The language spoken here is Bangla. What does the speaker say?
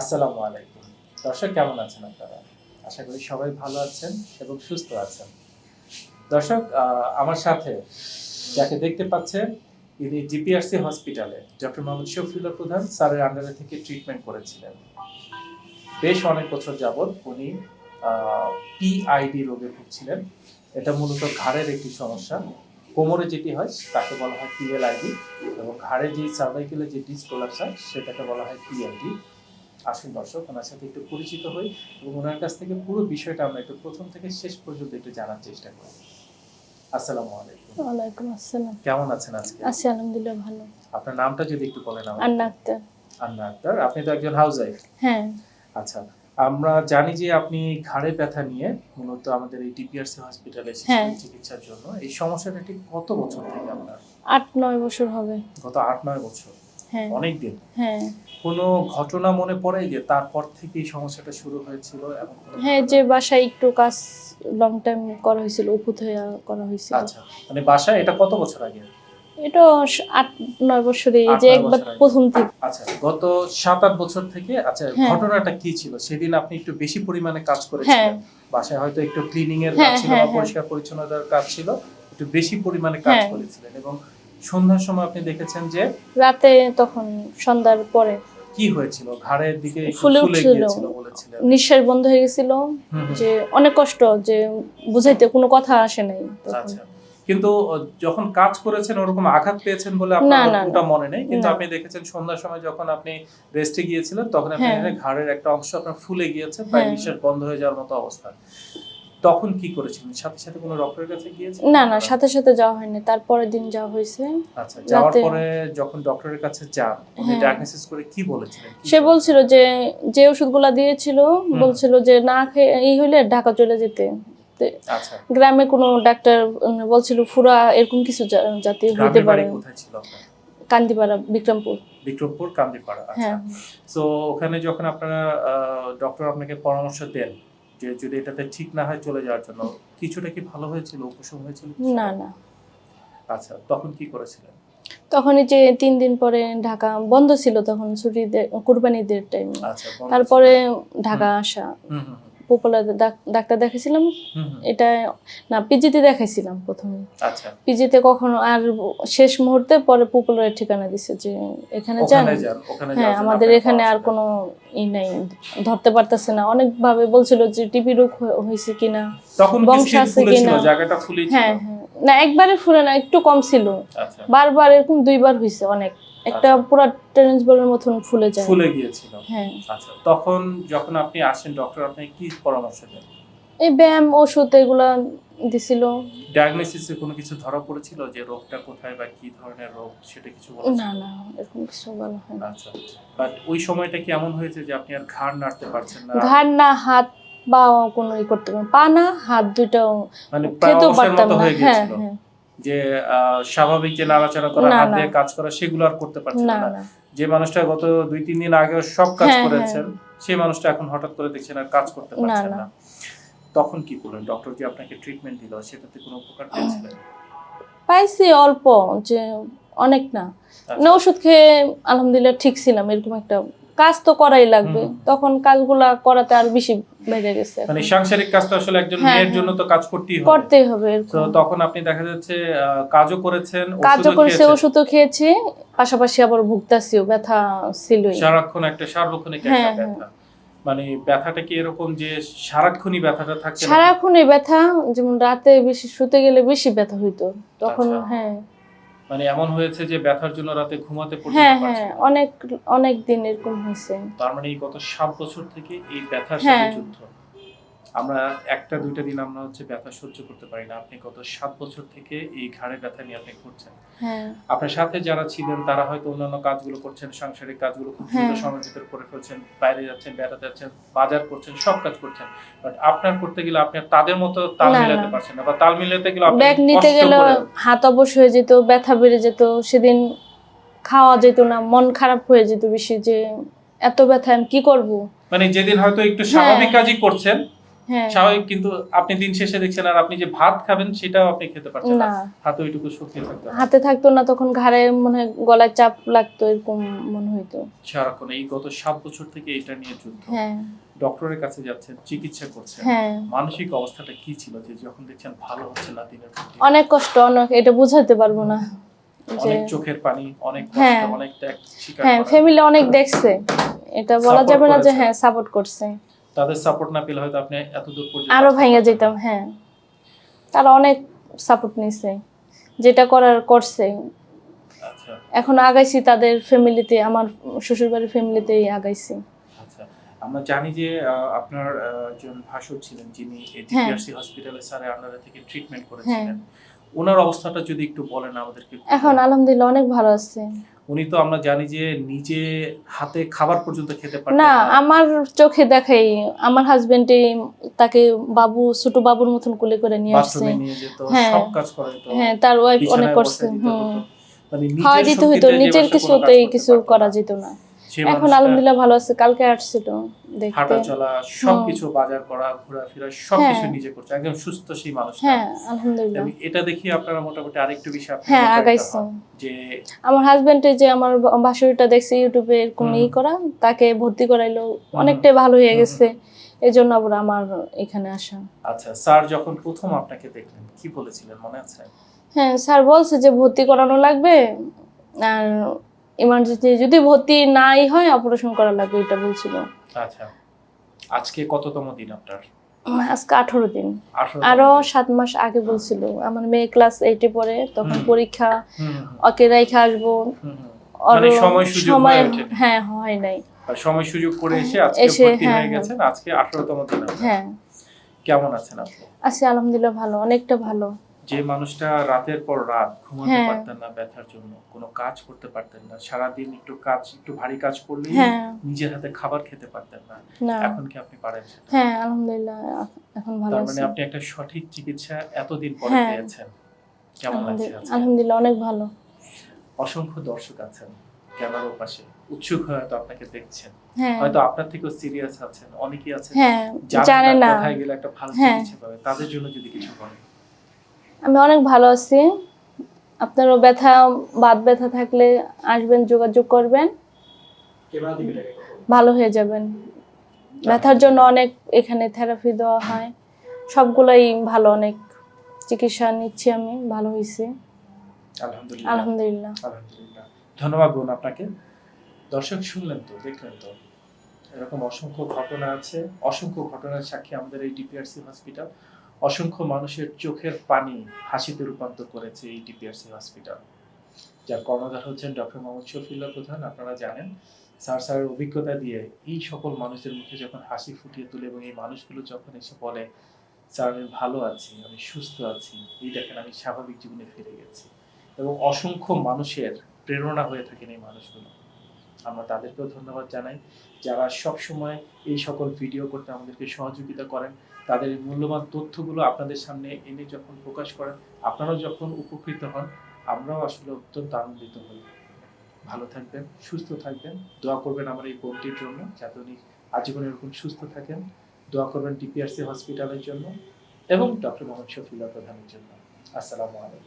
আসসালামু আলাইকুম। দর্শক, কেমন আছেন আপনারা? আশা করি সবাই ভালো আছেন এবং সুস্থ আছেন। দর্শক আমার সাথে যাকে দেখতে পাচ্ছেন, ইনি জিপিআরসি হসপিটালে, ডক্টর মোহাম্মদ শফিউল্লাহ প্রধান, স্যারের আন্ডারে থেকে ট্রিটমেন্ট করেছিলেন। বেশ অনেক বছর যাবৎ উনি পিআইডি রোগে ভুগছিলেন। এটা মূলত ঘাড়ের একটি সমস্যা। কোমরে যেটি হয়, তাকে বলা হয় পিএলআইডি এবং ঘাড়ে যে সার্ভাইকেলের যে ডিসপ্রোলাপস হয়, সেটাকে বলা হয় পিএলডি আসুন দর্শক ওনার সাথে একটু পরিচিত হই এবং ওনার কাছ থেকে পুরো বিষয়টা আমরা একটু প্রথম থেকে শেষ পর্যন্ত একটু জানার চেষ্টা করি। আসসালামু আলাইকুম। ওয়ালাইকুম আসসালাম। কেমন আছেন আজকে? আছি আলহামদুলিল্লাহ ভালো। আপনার নামটা যদি একটু বলেন আন্না আক্তার। আপনি তো একজন হ্যাঁ। আচ্ছা আমরা জানি যে আপনি ঘাড়ে ব্যথা নিয়ে মূলত আমাদের এই হসপিটালে হ্যাঁ। এসেছিলেন চিকিৎসার জন্য। এই সমস্যাটা ঠিক কত বছর থেকে আপনার? আট নয় বছর হবে। গত আট নয় বছর। অনেক দিন হ্যাঁ। কোনো ঘটনা মনে পড়ে যে তারপর থেকে এই সমস্যাটা শুরু হয়েছিল হ্যাঁ যে বাসায় একটু কাজ লং টাইম করা হয়েছিল উপুত হয়ে করা হয়েছিল। আচ্ছা মানে বাসায় এটা কত বছর আগে? এটা আট নয় বছরে যে একবার প্রথম থেকে আচ্ছা গত সাত আট বছর থেকে আচ্ছা হ্যাঁ। ঘটনাটা কি ছিল? সেদিন আপনি একটু বেশি পরিমাণে কাজ হ্যাঁ। করেছিলেন বাসায় হয়তো একটু ক্লিনিং এর কাজ হ্যাঁ, ছিল হ্যাঁ, বা হ্যাঁ। পরিষ্কার পরিচ্ছন্নতার কাজ ছিল একটু বেশি পরিমাণে কাজ হ্যাঁ। করেছিলেন এবং সন্ধ্যার সময় আপনি দেখেছেন যে রাতে তখন সন্ধ্যার পরে কি হয়েছিল? ঘাড়ের দিকে ফুলে উঠছিল। গিয়েছিল বলেছিলেন। নিঃশ্বাস বন্ধ হয়ে গেছিল। যে অনেক কষ্ট যে বুঝাইতে কোনো কথা আসে নাই আচ্ছা কিন্তু যখন কাজ করেছেন ওরকম আঘাত পেয়েছেন বলে আপনার ওটা মনে নেই? কিন্তু আপনি দেখেছেন সন্ধ্যার সময় যখন আপনি রেস্টে গিয়েছিলেন তখন আপনি হ্যাঁ। ঘাড়ের একটা অংশ আপনার ফুলে গিয়েছে প্রায় হ্যাঁ। নিঃশ্বাস বন্ধ হয়ে যাওয়ার মতো অবস্থা। তখন কি করেছিলেন? সাথে সাথে কোনো ডক্টরের কাছে গিয়েছেন? না না সাথে সাথে যাওয়া হয়নি। তারপরের দিন যাওয়া হয়েছে। আচ্ছা যাওয়ার পরে যখন ডক্টরের কাছে যান উনি হ্যাঁ। ডায়াগনোসিস করে কি বলেছিলেন? সে বলছিল যে যে ওষুধগুলা দিয়েছিল বলছিল যে না খেয়ে এই হইলে ঢাকা চলে যেতে। আচ্ছা। গ্রামে কোনো ডাক্তার বলছিল ফুরা এরকম কিছু জাতীয় হতে পারে। কোথায় ছিল কান্দিপাড়া বিক্রমপুর। বিক্রমপুর কান্দিপাড়া আচ্ছা। হ্যাঁ। তো ওখানে যখন আপনারা ডক্টর আপনাকে পরামর্শ দেন যে যদি এটাতে ঠিক না হয় চলে যাওয়ার জন্য কিছুটা কি ভালো হয়েছিল উপশম হয়েছিল না না। আচ্ছা তখন কি করেছিলেন? তখন যে তিন দিন পরে ঢাকা বন্ধ ছিল তখন ছুটিদের কুরবানিদের টাইম তারপরে ঢাকা আসা। পপুলার ডাক্তার দেখাইছিলাম। এটা না পিজিতে দেখাইছিলাম প্রথমে। আচ্ছা। পিজিতে কখনো আর শেষ মুহূর্তে পরে পপুলারের ঠিকানা দিছে যে এখানে যান। হ্যাঁ আমাদের এখানে আর কোনো ই নাই ধরতে পারতেছে না। অনেকভাবে বলছিল যে টিভি রোগ হয়ে- হয়েছে কিনা বংশ আছে কিনা? জায়গাটা ফুলেছিল? হ্যাঁ হ্যাঁ। না একবারে ফুলে না একটু কম ছিল। আচ্ছা। বারবার এরকম দুইবার হয়েছে অনেক। একটা আচ্ছা। পুরো টেনিস বলের মতন ফুলে যায়। ফুলে গিয়েছিল। হ্যাঁ। আচ্ছা তখন যখন আপনি আসেন ডক্টর আপনাকে কি পরামর্শ দেন? এই ব্যায়াম ওষুধ এগুলা দিছিল। ডায়াগনোসিসে কোনো কিছু ধরা পড়েছিল যে রোগটা কোথায় বা কি ধরনের রোগ সেটা কিছু বলা না না এরকম কিছু বলা হয় না আচ্ছা বাট ওই সময়টা কি এমন হয়েছে যে আপনি আর ঘাড় নাড়তে পারছেন না? ঘাড় না হাত বা কোনো ই করতে পা না হাত দুইটাও মানে খেতেও পারতাম না। হ্যাঁ হ্যাঁ যে স্বাভাবিক যে নাড়াচাড়া করা হাত কাজ করা সেগুলো আর করতে পারছেন না যে মানুষটা গত দুই তিন দিন আগে সব কাজ হ্যাঁ, করেছেন সেই মানুষটা এখন হঠাৎ করে দেখছেন আর কাজ করতে পারছেন না। তখন কি করলেন? ডক্টর যে আপনাকে ট্রিটমেন্ট দিল? সেটাতে কোনো উপকার পেয়েছিলেন? পাইছি অল্প যে অনেক না। আচ্ছা। না ওষুধ খেয়ে আলহামদুলিল্লাহ ঠিক ছিলাম এরকম একটা কাজ তো করাই লাগবে। তখন কাজগুলা করাতে আর বেশি বেড়ে গেছে মানে সাংসারিক কাজ তো আসলে একজন হ্যাঁ, মেয়ের হ্যাঁ। জন্য তো কাজ করতেই হবে করতেই হবে তো তখন আপনি দেখা যাচ্ছে কাজও করেছেন কাজও ওষুধও করেছে। ওষুধও খেয়েছি পাশাপাশি আবার ভুগতাছিও ব্যথা ছিলই সারাক্ষণ একটা সার্বক্ষণিক একটা হ্যাঁ। ব্যথা মানে ব্যথাটা কি এরকম যে সারাক্ষণই ব্যথাটা থাকছে নাকি? সারাক্ষণ ব্যথা যেমন রাতে বেশি শুতে গেলে বেশি ব্যথা হইতো তখন আচ্ছা। হ্যাঁ মানে এমন হয়েছে যে ব্যথার জন্য রাতে ঘুমাতে পর্যন্ত হ্যাঁ হ্যাঁ অনেক অনেক দিন এরকম হয়েছে। তার মানে এই গত সাত বছর থেকে এই ব্যথার সাথে হ্যাঁ। যুদ্ধ। আমরা একটা দুইটা দিন আমরা হচ্ছে ব্যথা সহ্য করতে পারি না। আপনি গত সাত বছর থেকে এই ঘাড়ে ব্যথা নিয়ে আপনি ঘুরছেন। হ্যাঁ। আপনার সাথে যারা ছিলেন তারা হয়তো অন্যান্য কাজগুলো করছেন সাংসারিক কাজগুলো খুব দ্রুত হ্যাঁ। সময়ের ভিতরে করে ফেলছেন বাইরে যাচ্ছেন বেড়াতে যাচ্ছেন বাজার করছেন সব কাজ করছেন। বাট আপনার করতে গেলে আপনি তাদের মতো তাল মিলাতে পারছেন না বা তাল মিলাতে গেলে আপনি ব্যাগ নিতে গেলে হাত অবশ হয়ে যেত ব্যথা বেড়ে যেত সেদিন খাওয়া যেত না মন খারাপ হয়ে যেত বেশি যে এত ব্যথা আমি কি করব? মানে যেদিন হয়তো একটু হ্যাঁ। স্বাভাবিক কাজই করছেন হ্যাঁ স্বাভাবিক কিন্তু আপনি দিন শেষে দেখছেন আর আপনি যে ভাত খাবেন সেটাও আপনি খেতে পারছেন না। হাতে ওইটুকু শক্তি থাকতে হাতে থাকতো না তখন ঘাড়ে মনে হয় গলায় চাপ লাগতো এরকম মনে হইতো। সারাক্ষণ এই গত সাত বছর থেকে এটা নিয়ে যুদ্ধ। হ্যাঁ। ডক্টরের কাছে যাচ্ছেন চিকিৎসা করছেন। হ্যাঁ। মানসিক অবস্থাটা কি ছিল যে যখন দেখছেন ভালো হচ্ছে না দিনের অনেক কষ্ট অনেক এটা বুঝাতে পারব না। অনেক চোখের পানি অনেক হ্যাঁ। কষ্ট অনেক ত্যাগ হ্যাঁ ফ্যামিলি অনেক দেখছে। এটা বলা যাবে না যে হ্যাঁ সাপোর্ট করছে। তাদের সাপোর্ট না পেলে হয়তো আপনি এত দূর পর্যন্ত আরও ভাঙে যেতাম হ্যাঁ। তারা অনেক সাপোর্ট নিছে। যেটা করার করছে। আচ্ছা। এখন আগাইছি তাদের ফ্যামিলিতে আমার শ্বশুর বাড়ির ফ্যামিলিতেই আগাইছি। আচ্ছা। আমরা জানি যে আপনার একজন ভাসুর ছিলেন যিনি হ্যাঁ। ডিপিআরসি হসপিটালে স্যারের আন্ডারে থেকে ট্রিটমেন্ট করেছিলেন। ওনার অবস্থাটা যদি একটু বলেন আমাদেরকে এখন আলহামদুলিল্লাহ অনেক ভালো আছে। উনি তো আমরা জানি যে নিজে হাতে খাবার পর্যন্ত খেতে পারতেন না আমার চোখে দেখাই আমার হাজবেন্ডই তাকে বাবু ছোট বাবুর মতন কোলে করে নিয়ে আসছে। হ্যাঁ। সব কাজ করে তো হ্যাঁ তার ওয়াইফ অনেক করছে হুম। মানে দিতে হইতো নিজের কিছুতেই কিছু করা যেত না। এখন আলহামদুলিল্লাহ ভালো আছে কালকে আসছিল দেখতে। হাঁটা চলা সবকিছু বাজার করা ঘোরাফেরা সবকিছু হ্যাঁ। নিজে করছে একদম সুস্থ সেই মানুষটা। হ্যাঁ আলহামদুলিল্লাহ। এটা দেখি আপনারা মোটামুটি আরেকটু বেশি আপনি হ্যাঁ আগাইছে। যে আমার হাজবেন্ডে যে আমার বাসুরিটা দেখছে ইউটিউবে এরকম। ই করা তাকে ভর্তি করাইলো অনেকটাই ভালো হয়ে গেছে। এই জন্য আবার আমার এখানে আসা। আচ্ছা স্যার যখন প্রথম আপনাকে দেখলেন কি বলেছিলেন মনে আছে? হ্যাঁ স্যার বলছে যে ভর্তি করানো লাগবে আর ইমার্জেন্সি যদি ভর্তি নাই হয় অপারেশন করা লাগবে এটা বলছিল আচ্ছা। আজকে কততম দিন আপনার? আজকে আঠারো দিন। আরও সাত মাস আগে বলছিল। আমার মেয়ে ক্লাস এইটে পড়ে তখন পরীক্ষা ওকে রেখে আসব। মানে সময় হ্যাঁ হয় নাই। সময় সুযোগ করে এসে আজকে ভর্তি হ্যাঁ, হয়ে হ্যাঁ। গেছেন। আজকে আঠারোতম দিন হ্যাঁ। কেমন আছেন আপনি? আছি আলহামদুলিল্লাহ ভালো অনেকটা ভালো। যে মানুষটা রাতের পর রাত ঘুমাতে হ্যাঁ। পারতেন না ব্যথার জন্য কোনো কাজ করতে পারতেন না সারাদিন একটু কাজ একটু ভারী কাজ করলেই হ্যাঁ। নিজের হাতে খাবার খেতে পারতেন না। এখন কি আপনি পারেন হ্যাঁ আলহামদুলিল্লাহ এখন ভালো আছি মানে আপনি একটা সঠিক চিকিৎসা এতদিন পরে হ্যাঁ। পেয়েছেন। কেমন লাগছে আলহামদুলিল্লাহ অনেক ভালো। অসংখ্য দর্শক আছেন ক্যামেরার পাশে উৎসুক হয়ে হয়তো আপনাকে দেখছেন। হ্যাঁ। হয়তো আপনার থেকেও সিরিয়াস আছেন অনেকেই আছেন জানেন না। কোথায় গেলে একটা ভালো। চিকিৎসা পাবে। তাদের জন্য যদি কিছু বলেন। আমি অনেক ভালো আছি। আপনারও ব্যথা বাত ব্যথা থাকলে আসবেন যোগাযোগ করবেন। ভালো হয়ে যাবেন। ব্যথার জন্য অনেক এখানে থেরাপি দেওয়া হয়। সবগুলোই ভালো অনেক চিকিৎসা নিচ্ছি আমি ভালো হয়েছি আলহামদুলিল্লাহ। ধন্যবাদ বোন আপনাকে। দর্শক শুনলেন তো দেখলেন তো এরকম অসংখ্য ঘটনা আছে। অসংখ্য ঘটনার সাক্ষী আমাদের এই ডিপিআরসি হসপিটাল অসংখ্য মানুষের চোখের পানি হাসিতে রূপান্তর করেছে এই ডিপিআরসি হসপিটাল। যার কর্ণধার হচ্ছেন ডক্টর মোহাম্মদ শফিউল্লাহ প্রধান, আপনারা জানেন, স্যার স্যারের অভিজ্ঞতা দিয়ে এই সকল মানুষের মুখে যখন হাসি ফুটিয়ে তোলে এবং এই মানুষগুলো যখন এসে বলে, স্যার, আমি ভালো আছি, আমি সুস্থ আছি, এই দেখেন আমি স্বাভাবিক জীবনে ফিরে গেছি। এবং অসংখ্য মানুষের প্রেরণা হয়ে থাকেন এই মানুষগুলো। আমরা তাদেরকেও ধন্যবাদ জানাই, যারা সব সময় এই সকল ভিডিও করতে আমাদেরকে সহযোগিতা করেন। তাদের মূল্যবান তথ্যগুলো আপনাদের সামনে এনে যখন প্রকাশ করেন, আপনারাও যখন উপকৃত হন, আমরাও আসলে অত্যন্ত আনন্দিত হই। ভালো থাকবেন, সুস্থ থাকবেন। দোয়া করবেন আমার এই বোনটির জন্য, যাতে উনি আজীবন এরকম সুস্থ থাকেন। দোয়া করবেন ডিপিআরসি হসপিটালের জন্য এবং ডক্টর মোহাম্মদ শফিউল্লাহ প্রধানের জন্য। আসসালামু আলাইকুম।